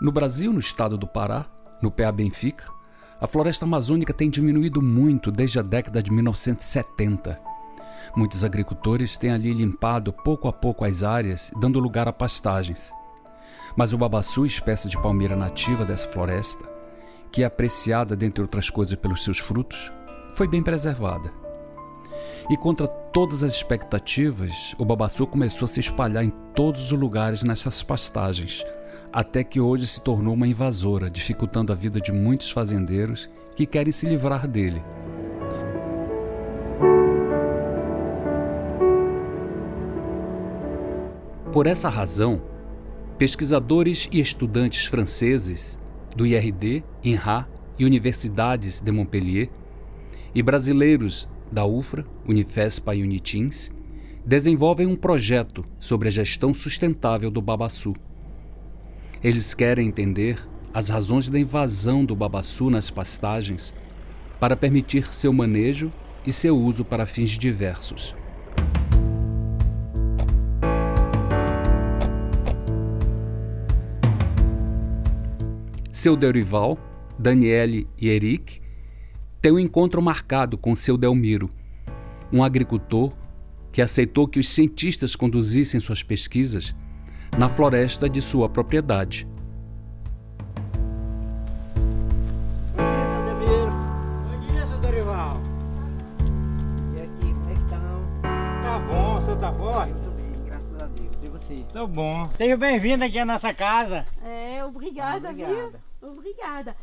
No Brasil, no estado do Pará, no PA Benfica, a floresta amazônica tem diminuído muito desde a década de 1970. Muitos agricultores têm ali limpado pouco a pouco as áreas, dando lugar a pastagens. Mas o babaçu, espécie de palmeira nativa dessa floresta, que é apreciada, dentre outras coisas, pelos seus frutos, foi bem preservada. E contra todas as expectativas, o babaçu começou a se espalhar em todos os lugares nessas pastagens, até que hoje se tornou uma invasora, dificultando a vida de muitos fazendeiros que querem se livrar dele. Por essa razão, pesquisadores e estudantes franceses do IRD, INRA e universidades de Montpellier e brasileiros da UFRA, Unifespa e Unitins desenvolvem um projeto sobre a gestão sustentável do babaçu. Eles querem entender as razões da invasão do babaçu nas pastagens para permitir seu manejo e seu uso para fins diversos. Seu Derival, Daniele e Eric têm um encontro marcado com seu Delmiro, um agricultor que aceitou que os cientistas conduzissem suas pesquisas na floresta de sua propriedade. Bom dia, seu Dorival. E aqui, como é que estão? Tá bom, o senhor tá forte? Muito bem, graças a Deus. E você? Tô bom. Seja bem-vindo aqui à nossa casa. É, obrigada, Obrigada. viu? Obrigada.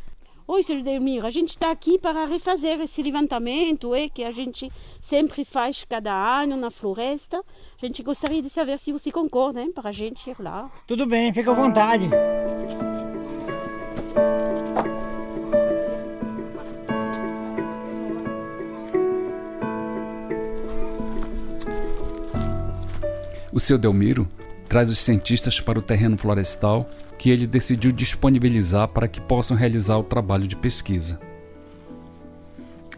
Oi, Sr. Delmiro, a gente está aqui para refazer esse levantamento é, que a gente sempre faz cada ano na floresta. A gente gostaria de saber se você concorda hein, para a gente ir lá. Tudo bem, fica à vontade. O seu Delmiro traz os cientistas para o terreno florestal que ele decidiu disponibilizar para que possam realizar o trabalho de pesquisa.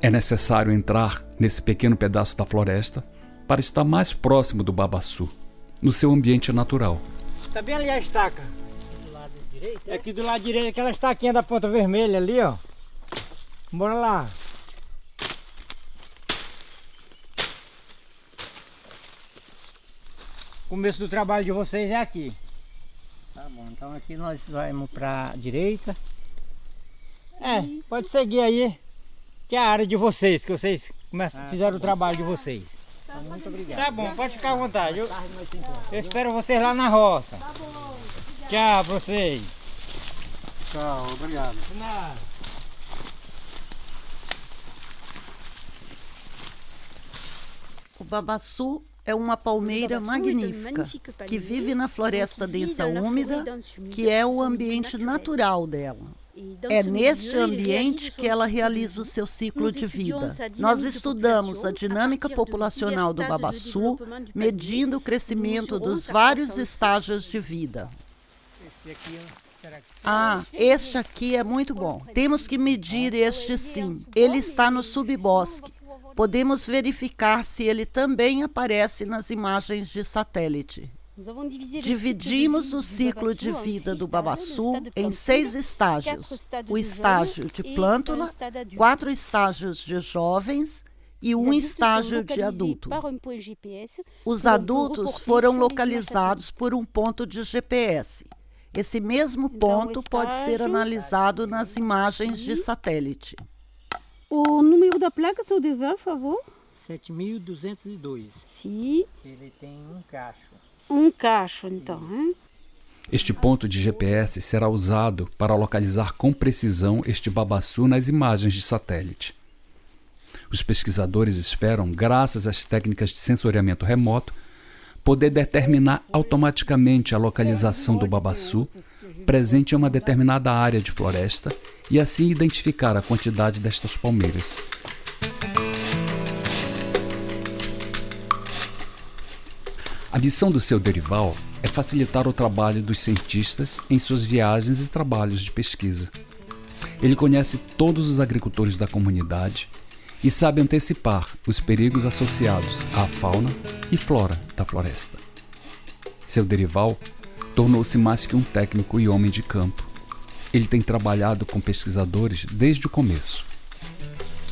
É necessário entrar nesse pequeno pedaço da floresta para estar mais próximo do babaçu, no seu ambiente natural. Tá bem ali a estaca. Do lado direito? É aqui do lado direito, aquela estaquinha da ponta vermelha ali, ó. Bora lá. O começo do trabalho de vocês é aqui. Tá bom, então aqui nós vamos pra direita. É, pode seguir aí, que é a área de vocês, que vocês começam, Ah, fizeram tá o trabalho de vocês. Então, muito obrigado. Tá bom, pode ficar à vontade. Eu, eu espero vocês lá na roça. Tchau pra vocês. Tchau, obrigado. O babaçu é uma palmeira magnífica que vive na floresta densa úmida, que é o ambiente natural dela. É neste ambiente que ela realiza o seu ciclo de vida. Nós estudamos a dinâmica populacional do babaçu, medindo o crescimento dos vários estágios de vida. Ah, este aqui é muito bom. Temos que medir este sim. Ele está no subbosque. Podemos verificar se ele também aparece nas imagens de satélite. Dividimos o ciclo de vida do babaçu em seis estágios: o estágio de plântula, quatro estágios de jovens e um estágio de adulto. Os adultos foram localizados por um ponto de GPS. Esse mesmo ponto pode ser analisado nas imagens de satélite. O número da placa, Sr. Devan, por favor? 7202. Sim, Ele tem um cacho. um cacho, então. Hein? Este ponto de GPS será usado para localizar com precisão este babaçu nas imagens de satélite. Os pesquisadores esperam, graças às técnicas de sensoriamento remoto, poder determinar automaticamente a localização do babaçu presente em uma determinada área de floresta e assim identificar a quantidade destas palmeiras. A missão do seu Derival é facilitar o trabalho dos cientistas em suas viagens e trabalhos de pesquisa. Ele conhece todos os agricultores da comunidade e sabe antecipar os perigos associados à fauna e flora da floresta. Seu Derival tornou-se mais que um técnico e homem de campo. Ele tem trabalhado com pesquisadores desde o começo.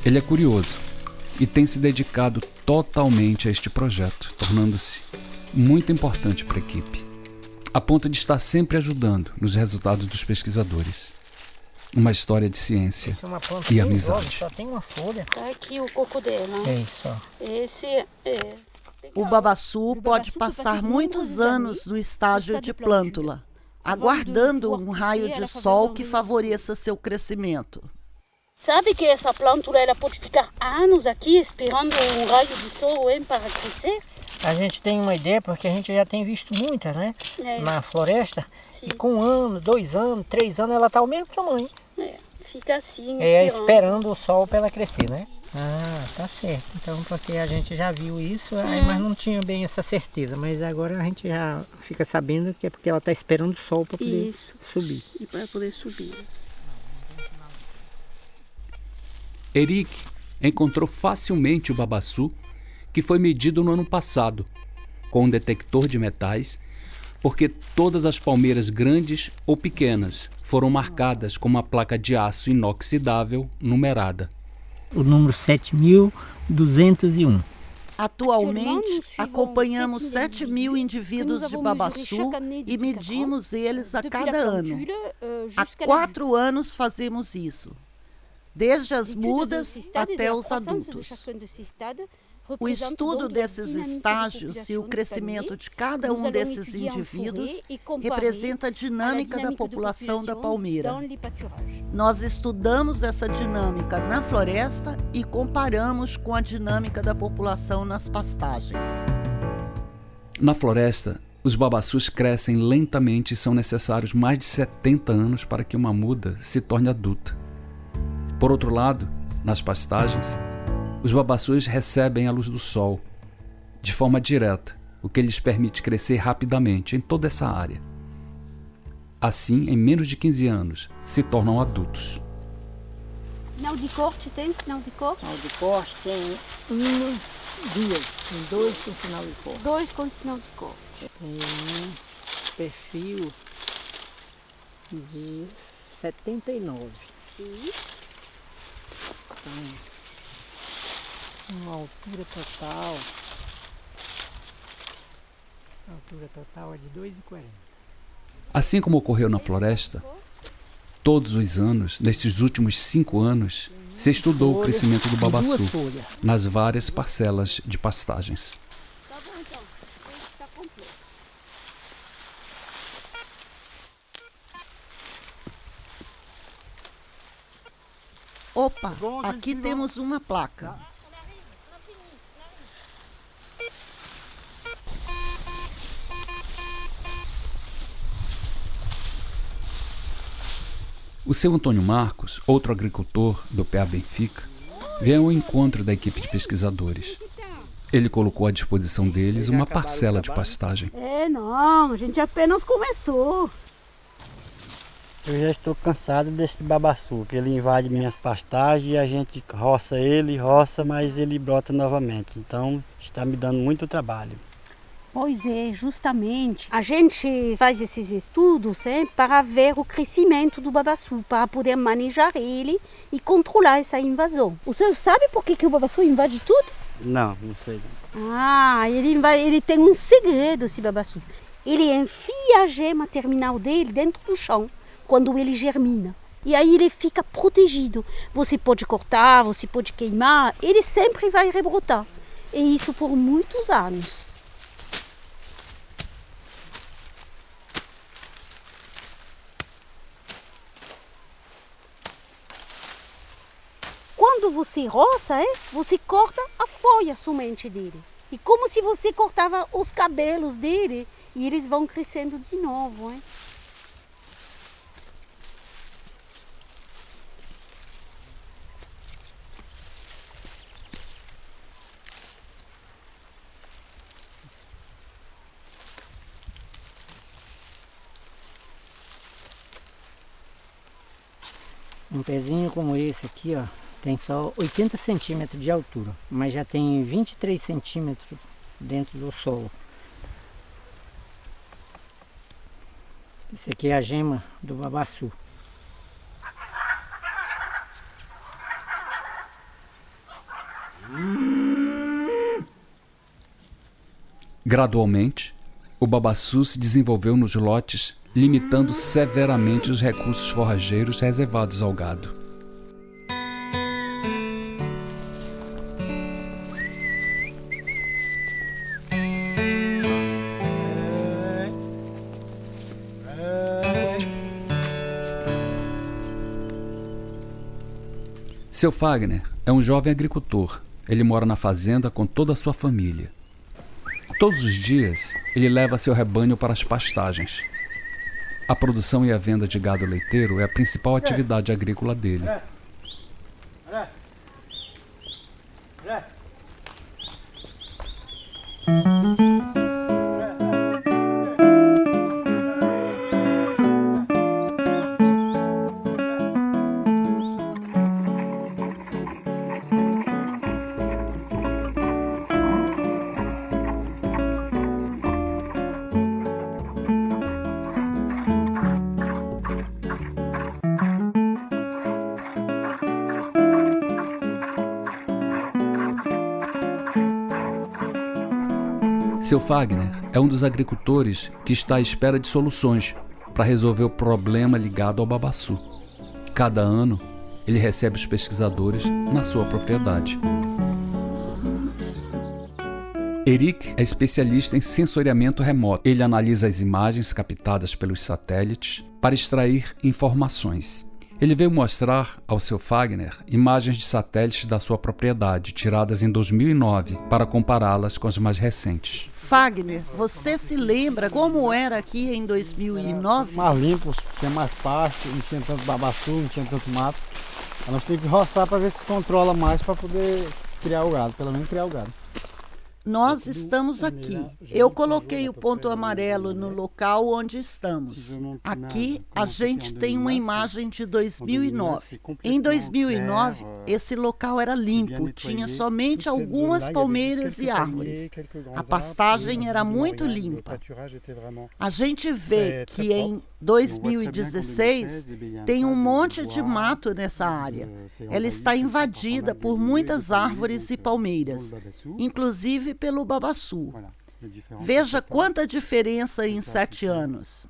Ele é curioso e tem se dedicado totalmente a este projeto, tornando-se muito importante para a equipe, a ponto de estar sempre ajudando nos resultados dos pesquisadores. Uma história de ciência é uma planta e amizade. jovem, só tem uma folha. Tá aqui o coco dela. É isso, ó. Esse é. O babaçu pode passar muitos anos no estágio de plântula, aguardando um raio de sol que favoreça seu crescimento. Sabe que essa plântula ela pode ficar anos aqui esperando um raio de sol hein, para crescer? A gente tem uma ideia porque a gente já tem visto muitas, né? É, Na floresta. sim, E com um ano, dois anos, três anos, ela tá ao mesmo tamanho. é, fica assim, É esperando. esperando o sol para ela crescer, né? Ah, tá certo. Então, porque a gente já viu isso, aí, mas não tinha bem essa certeza. Mas agora a gente já fica sabendo que é porque ela tá esperando o sol para poder Isso, subir. e para poder subir. Eric encontrou facilmente o babaçu que foi medido no ano passado com um detector de metais, porque todas as palmeiras grandes ou pequenas foram marcadas com uma placa de aço inoxidável numerada. O número 7201. Atualmente, acompanhamos 7 mil indivíduos de babaçu e medimos eles a cada ano. Há quatro anos fazemos isso, desde as mudas até os adultos. O estudo desses estágios e o crescimento de cada um desses indivíduos representa a dinâmica da população da palmeira. Nós estudamos essa dinâmica na floresta e comparamos com a dinâmica da população nas pastagens. Na floresta, os babaçus crescem lentamente e são necessários mais de 70 anos para que uma muda se torne adulta. Por outro lado, nas pastagens, os babaçus recebem a luz do sol de forma direta, o que lhes permite crescer rapidamente em toda essa área. Assim, em menos de 15 anos, se tornam adultos. Sinal de corte tem? Sinal de corte? Sinal de corte tem uma, duas, tem dois com sinal de corte. Dois com sinal de corte. Tem um perfil de 79. Sim. Uma altura total. A altura total é de 2,40. Assim como ocorreu na floresta, todos os anos, nestes últimos cinco anos, se estudou o crescimento do babaçu nas várias parcelas de pastagens. Tá bom então. Tá. Opa, aqui temos uma placa. O seu Antônio Marcos, outro agricultor do PA Benfica, veio ao encontro da equipe de pesquisadores. Ele colocou à disposição deles uma parcela de pastagem. É, não, a gente apenas começou. Eu já estou cansado desse babaçu, que ele invade minhas pastagens e a gente roça ele, roça, mas ele brota novamente. Então está me dando muito trabalho. Pois é, justamente. A gente faz esses estudos hein, para ver o crescimento do babaçu, para poder manejar ele e controlar essa invasão. O senhor sabe por que, que o babaçu invade tudo? Não, não sei. Ah, ele, invade, ele tem um segredo, esse babaçu. Ele enfia a gema terminal dele dentro do chão, quando ele germina. E aí ele fica protegido. Você pode cortar, você pode queimar, ele sempre vai rebrotar. E isso por muitos anos. Quando você roça, é, você corta a folha somente dele. E como se você cortava os cabelos dele e eles vão crescendo de novo. É. Um pezinho como esse aqui, ó, tem só 80 centímetros de altura, mas já tem 23 centímetros dentro do solo. Esse aqui é a gema do babaçu. Gradualmente, o babaçu se desenvolveu nos lotes, limitando severamente os recursos forrageiros reservados ao gado. Seu Fagner é um jovem agricultor. Ele mora na fazenda com toda a sua família. Todos os dias, ele leva seu rebanho para as pastagens. A produção e a venda de gado leiteiro é a principal atividade agrícola dele. Seu Fagner é um dos agricultores que está à espera de soluções para resolver o problema ligado ao babaçu. Cada ano, ele recebe os pesquisadores na sua propriedade. Eric é especialista em sensoriamento remoto. Ele analisa as imagens captadas pelos satélites para extrair informações. Ele veio mostrar ao seu Fagner imagens de satélites da sua propriedade, tiradas em 2009, para compará-las com as mais recentes. Fagner, você se lembra como era aqui em 2009? Mais limpo, tinha mais pasto, não tinha tanto babaçu, não tinha tanto mato. Nós temos que roçar para ver se controla mais para poder criar o gado, pelo menos criar o gado. Nós estamos aqui. Eu coloquei o ponto amarelo no local onde estamos. Aqui a gente tem uma imagem de 2009. Em 2009, esse local era limpo, tinha somente algumas palmeiras e árvores. A pastagem era muito limpa. A gente vê que em 2016 tem um monte de mato nessa área. Ela está invadida por muitas árvores e palmeiras, inclusive pelo babaçu. Veja quanta diferença em sete anos.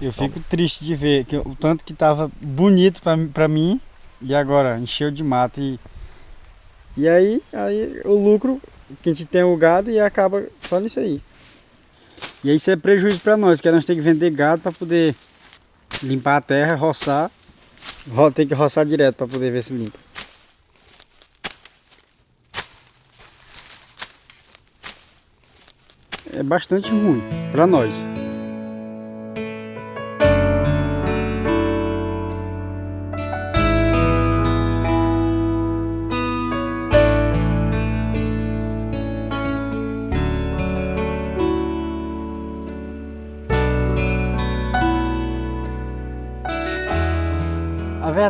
Eu fico triste de ver que o tanto que estava bonito para mim e agora encheu de mato e e aí, aí o lucro que a gente tem o gado e acaba só nisso aí. E isso é prejuízo para nós, que nós temos que vender gado para poder limpar a terra, roçar. Tem que roçar direto para poder ver se limpa. é bastante ruim para nós.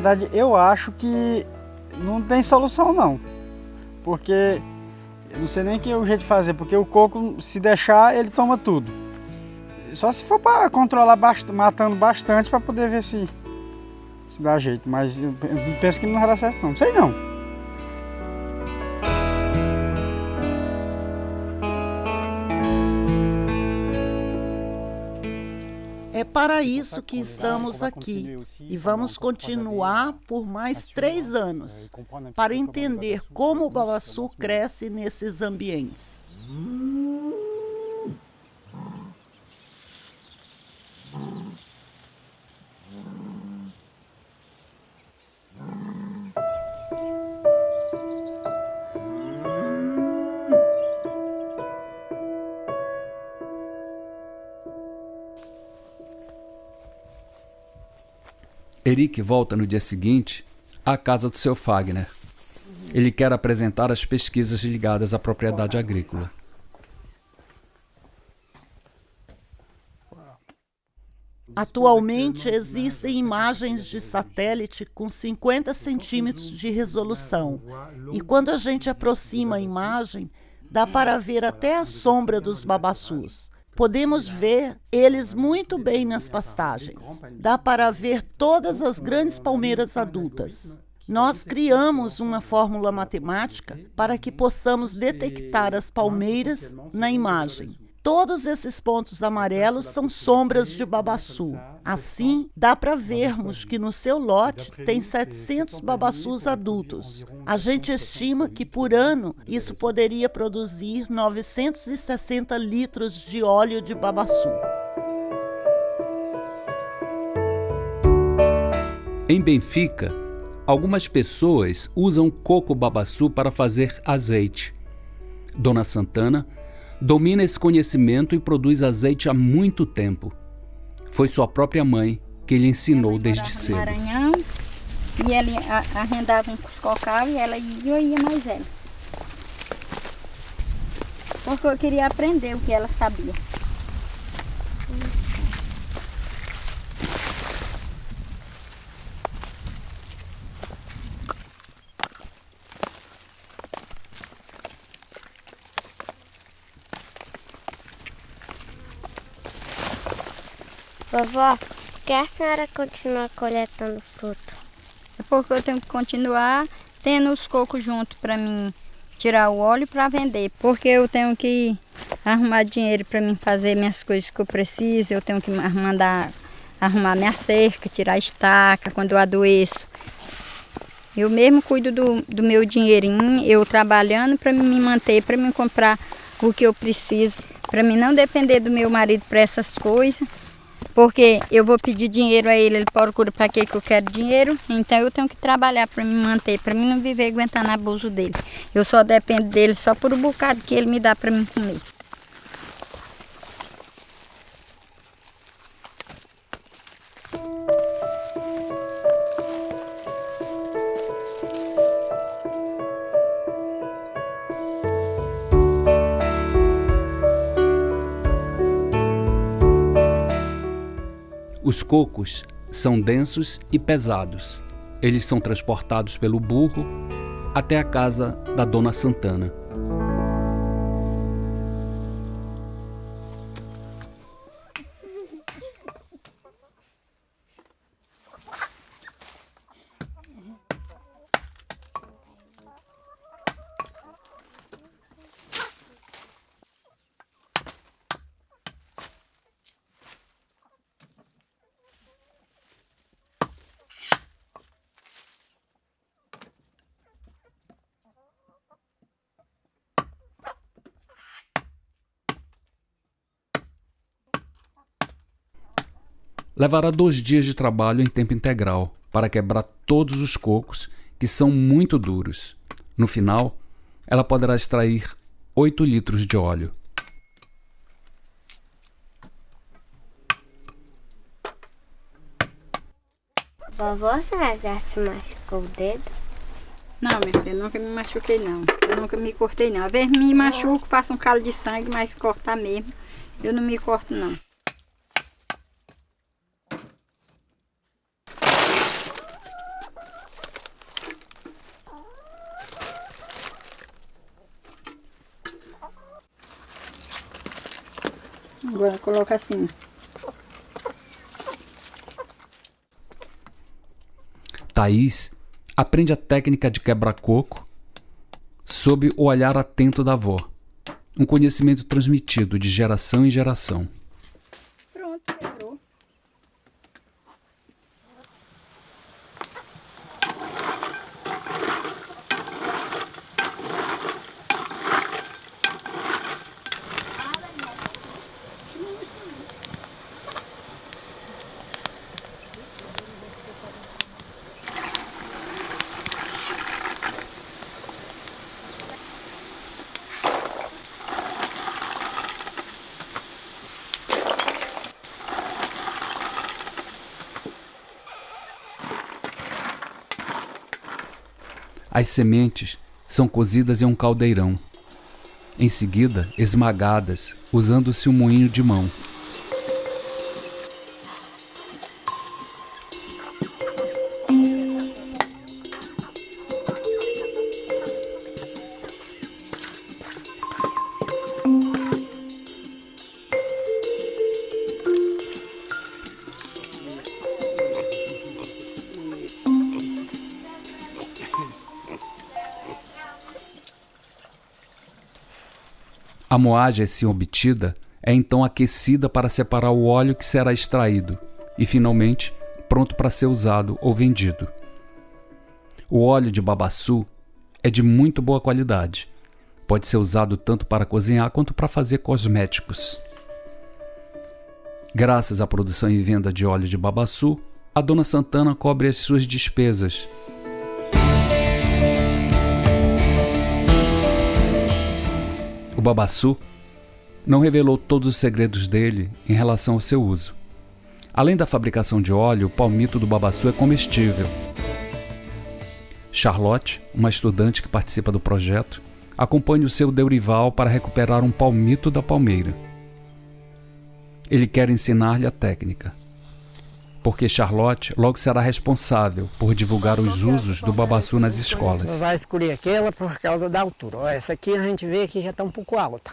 Verdade, eu acho que não tem solução não, porque eu não sei nem que é o jeito de fazer, porque o coco, se deixar, ele toma tudo. Só se for para controlar bastante, matando bastante para poder ver se, se dá jeito. Mas eu, penso que não vai dar certo não. Não sei não. Para isso que estamos aqui. e vamos continuar por mais três anos para entender como o babaçu cresce nesses ambientes. Eric volta no dia seguinte à casa do seu Fagner. Ele quer apresentar as pesquisas ligadas à propriedade agrícola. Atualmente existem imagens de satélite com 50 centímetros de resolução. E quando a gente aproxima a imagem, dá para ver até a sombra dos babaçus. Podemos ver eles muito bem nas pastagens. Dá para ver todas as grandes palmeiras adultas. Nós criamos uma fórmula matemática para que possamos detectar as palmeiras na imagem. Todos esses pontos amarelos são sombras de babaçu. Assim, dá para vermos que no seu lote tem 700 babaçus adultos. A gente estima que por ano isso poderia produzir 960 litros de óleo de babaçu. Em Benfica, algumas pessoas usam coco babaçu para fazer azeite. Dona Santana domina esse conhecimento e produz azeite há muito tempo. Foi sua própria mãe que lhe ensinou desde cedo. Maranhão, e ele arrendava um cocal e ela ia e eu ia mais ela. Porque eu queria aprender o que ela sabia. Vovó, por que a senhora continua coletando fruto? É porque eu tenho que continuar tendo os cocos junto para mim tirar o óleo para vender, porque eu tenho que arrumar dinheiro para mim fazer minhas coisas que eu preciso, eu tenho que mandar arrumar minha cerca, tirar a estaca quando eu adoeço. Eu mesmo cuido do, do meu dinheirinho, eu trabalhando para me manter, para me comprar o que eu preciso, para mim não depender do meu marido para essas coisas. Porque eu vou pedir dinheiro a ele, ele procura para que eu quero dinheiro, então eu tenho que trabalhar para me manter, para mim não viver aguentando abuso dele. Eu só dependo dele só por um bocado que ele me dá para mim comer. Os cocos são densos e pesados. Eles são transportados pelo burro até a casa da Dona Santana. Levará dois dias de trabalho em tempo integral para quebrar todos os cocos, que são muito duros. No final, ela poderá extrair 8 litros de óleo. Vovó, você já se machucou o dedo? Não, minha filha, nunca me machuquei não. Eu nunca me cortei não. Às vezes me machuco, faço um calo de sangue, mas cortar mesmo, eu não me corto não. Agora coloca assim. Thaís aprende a técnica de quebra-coco sob o olhar atento da avó. Um conhecimento transmitido de geração em geração. As sementes são cozidas em um caldeirão. Em seguida, esmagadas, usando-se um moinho de mão. A moagem assim obtida é então aquecida para separar o óleo que será extraído e, finalmente, pronto para ser usado ou vendido. O óleo de babaçu é de muito boa qualidade. Pode ser usado tanto para cozinhar quanto para fazer cosméticos. Graças à produção e venda de óleo de babaçu, a dona Santana cobre as suas despesas. O babaçu não revelou todos os segredos dele em relação ao seu uso. Além da fabricação de óleo, o palmito do babaçu é comestível. Charlotte, uma estudante que participa do projeto, acompanha o seu Deurival para recuperar um palmito da palmeira. Ele quer ensinar-lhe a técnica, porque Charlotte logo será responsável por divulgar os usos do babaçu nas escolas. Vai escolher aquela por causa da altura. Essa aqui a gente vê que já está um pouco alta.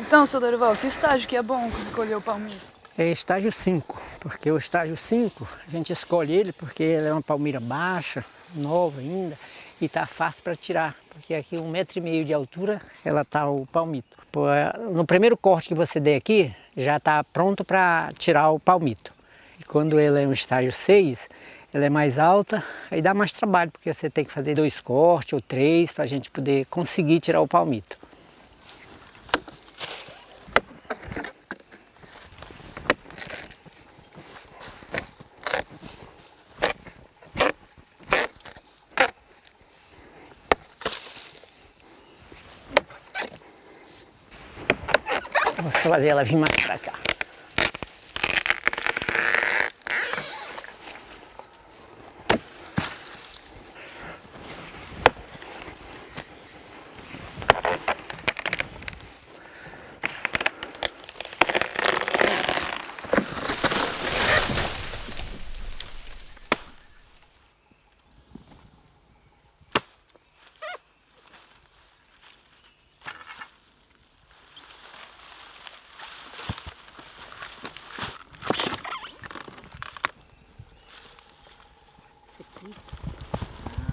Então, seu Dorival, que estágio que é bom escolher o palmito? É estágio 5, porque o estágio 5 a gente escolhe ele porque ele é uma palmeira baixa, nova ainda, e está fácil para tirar, porque aqui um metro e meio de altura ela está o palmito. No primeiro corte que você der aqui, já está pronto para tirar o palmito. E quando ele é um estágio 6, ela é mais alta, aí dá mais trabalho, porque você tem que fazer dois cortes ou três para a gente poder conseguir tirar o palmito. Vou fazer ela vir mais para cá.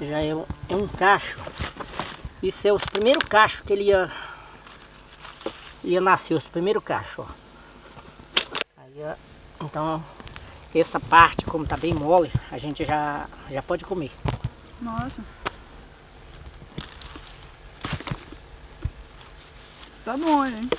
Já é um, é um cacho. Isso é os primeiros cachos que ele ia, ia nascer, os primeiros cachos. Aí, então, essa parte, como tá bem mole, a gente já, já pode comer. Nossa. Tá bom, hein?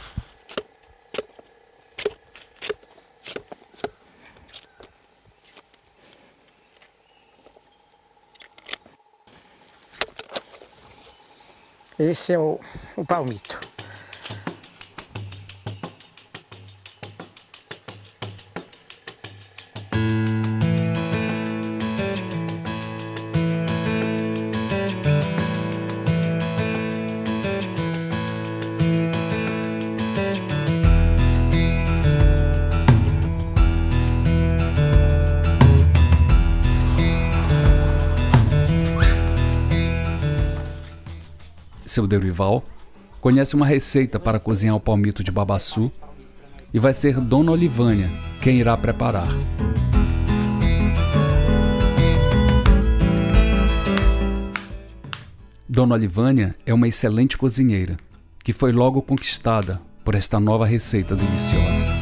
Esse é o, o palmito. Seu Derival, conhece uma receita para cozinhar o palmito de babaçu e vai ser Dona Olivânia quem irá preparar. Dona Olivânia é uma excelente cozinheira que foi logo conquistada por esta nova receita deliciosa.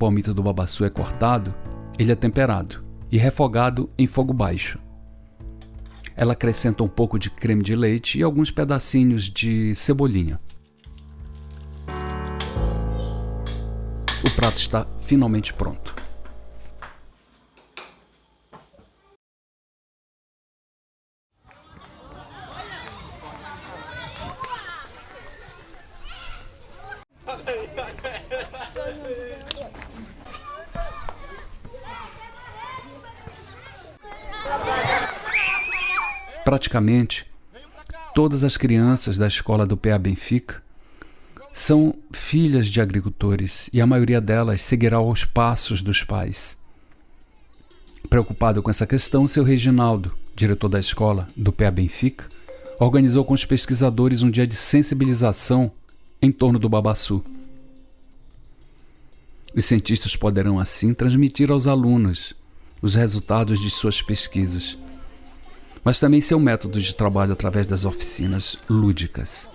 Palmito do babaçu é cortado, ele é temperado e refogado em fogo baixo. Ela acrescenta um pouco de creme de leite e alguns pedacinhos de cebolinha. O prato está finalmente pronto. Praticamente todas as crianças da escola do PA Benfica são filhas de agricultores e a maioria delas seguirá os passos dos pais. Preocupado com essa questão, seu Reginaldo, diretor da escola do PA Benfica, organizou com os pesquisadores um dia de sensibilização em torno do babaçu. Os cientistas poderão assim transmitir aos alunos os resultados de suas pesquisas, mas também seu método de trabalho através das oficinas lúdicas.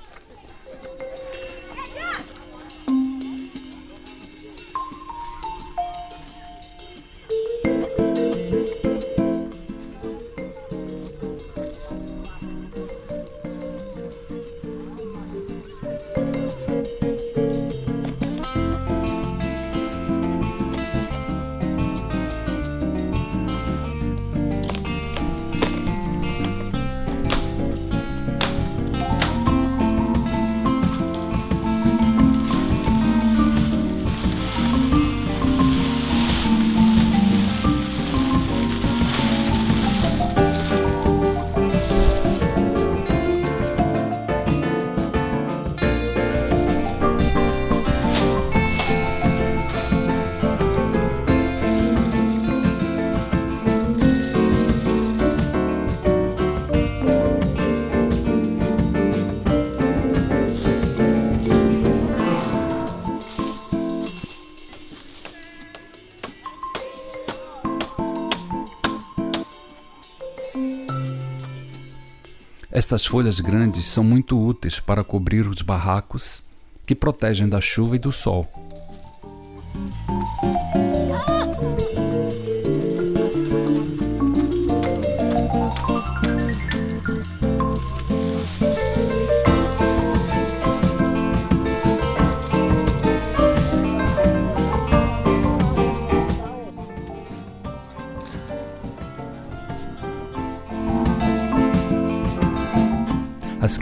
Estas folhas grandes são muito úteis para cobrir os barracos que protegem da chuva e do sol.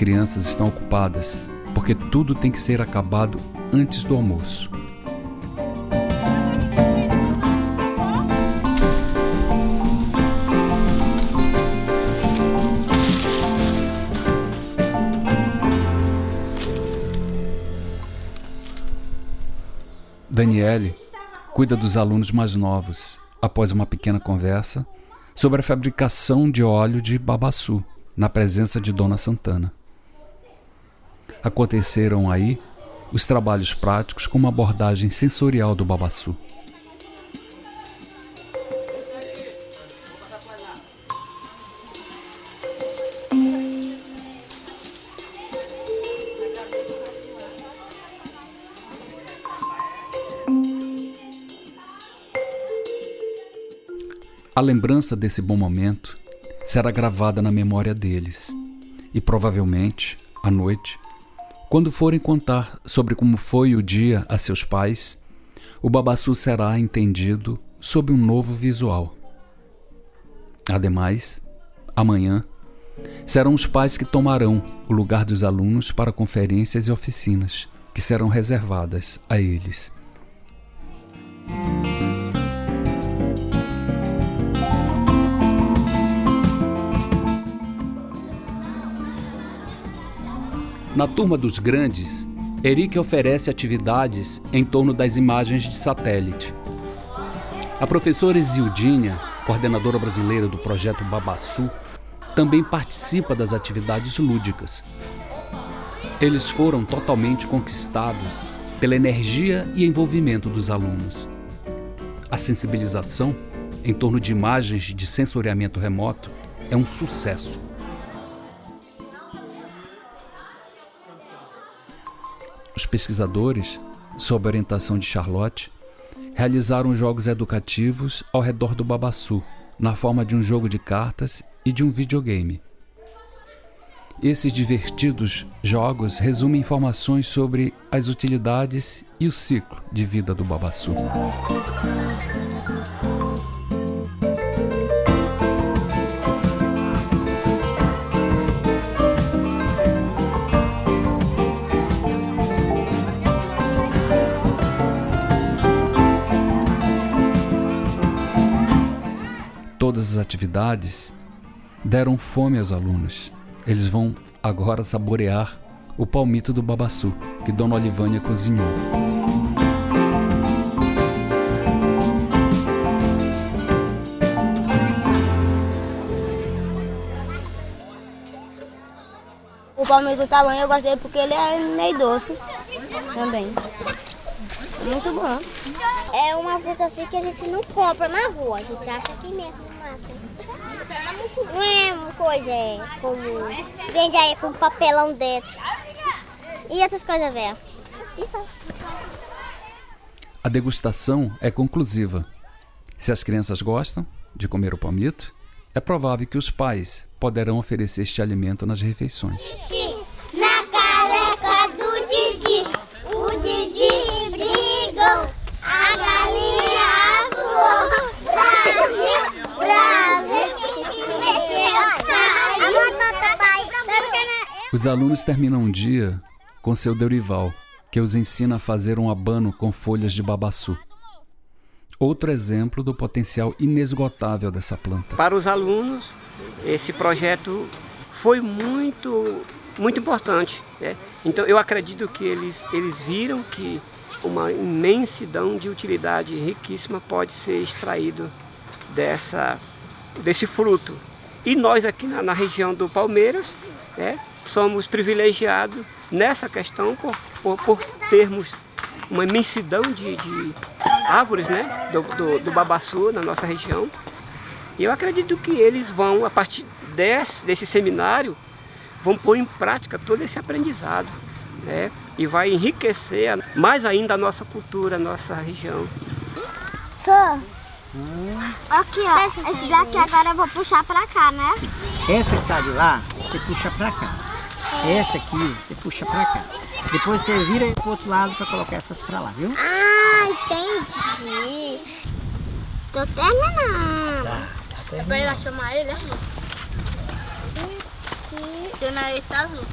Crianças estão ocupadas porque tudo tem que ser acabado antes do almoço. Daniele cuida dos alunos mais novos após uma pequena conversa sobre a fabricação de óleo de babaçu na presença de Dona Santana. Aconteceram aí os trabalhos práticos com uma abordagem sensorial do babaçu. A lembrança desse bom momento será gravada na memória deles. E provavelmente, à noite, quando forem contar sobre como foi o dia a seus pais, o babaçu será entendido sob um novo visual. Ademais, amanhã, serão os pais que tomarão o lugar dos alunos para conferências e oficinas que serão reservadas a eles. Na turma dos grandes, Eric oferece atividades em torno das imagens de satélite. A professora Isildinha, coordenadora brasileira do projeto Babassu, também participa das atividades lúdicas. Eles foram totalmente conquistados pela energia e envolvimento dos alunos. A sensibilização em torno de imagens de sensoriamento remoto é um sucesso. Os pesquisadores, sob orientação de Charlotte, realizaram jogos educativos ao redor do babaçu, na forma de um jogo de cartas e de um videogame. Esses divertidos jogos resumem informações sobre as utilidades e o ciclo de vida do babaçu. todas as atividades deram fome aos alunos. Eles vão agora saborear o palmito do babaçu que Dona Olivânia cozinhou. O palmito tá bom, eu gostei porque ele é meio doce também. Muito bom. É uma fruta assim que a gente não compra na rua, a gente acha aqui mesmo. Não é uma coisa é, como. Vende aí com papelão dentro. E outras coisas, velho. Isso. A degustação é conclusiva. Se as crianças gostam de comer o palmito, é provável que os pais poderão oferecer este alimento nas refeições. Na careca do Didi, o Didi brigou, a galinha voou. Brasil, Brasil, mexeu. Os alunos terminam um dia com seu Dorival, que os ensina a fazer um abano com folhas de babaçu. Outro exemplo do potencial inesgotável dessa planta. Para os alunos, esse projeto foi muito, muito importante. Né? Então eu acredito que eles, eles viram que uma imensidão de utilidade riquíssima pode ser extraído dessa, desse fruto. E nós aqui na, na região do Palmeiras né, somos privilegiados nessa questão por, por, por termos uma imensidão de, de árvores né, do, do, do, babaçu na nossa região. E eu acredito que eles vão, a partir desse, desse seminário, vão pôr em prática todo esse aprendizado. Né, e vai enriquecer mais ainda a nossa cultura, a nossa região. Só. Hum. Aqui, ó. Esse daqui agora eu vou puxar pra cá, né? Essa que tá de lá, você puxa pra cá. Essa aqui, você puxa pra cá. Depois você vira pro outro lado pra colocar essas pra lá, viu? Ah, entendi. Tô terminando. Tá, tá É pra ela chamar ele, né? Tem na esse azul.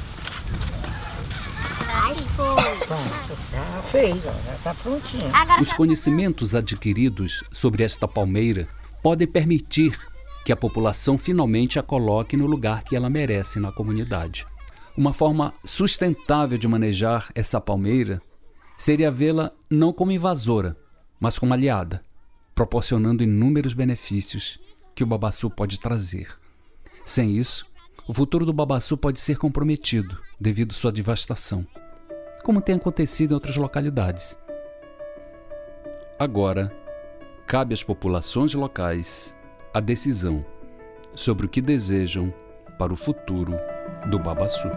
Ai, foi. Pronto, já fez, ó, já tá prontinho. Os conhecimentos adquiridos sobre esta palmeira podem permitir que a população finalmente a coloque no lugar que ela merece na comunidade. Uma forma sustentável de manejar essa palmeira seria vê-la não como invasora, mas como aliada, proporcionando inúmeros benefícios que o babaçu pode trazer. Sem isso, o futuro do babaçu pode ser comprometido devido sua devastação, como tem acontecido em outras localidades. Agora, cabe às populações locais a decisão sobre o que desejam para o futuro do babaçu.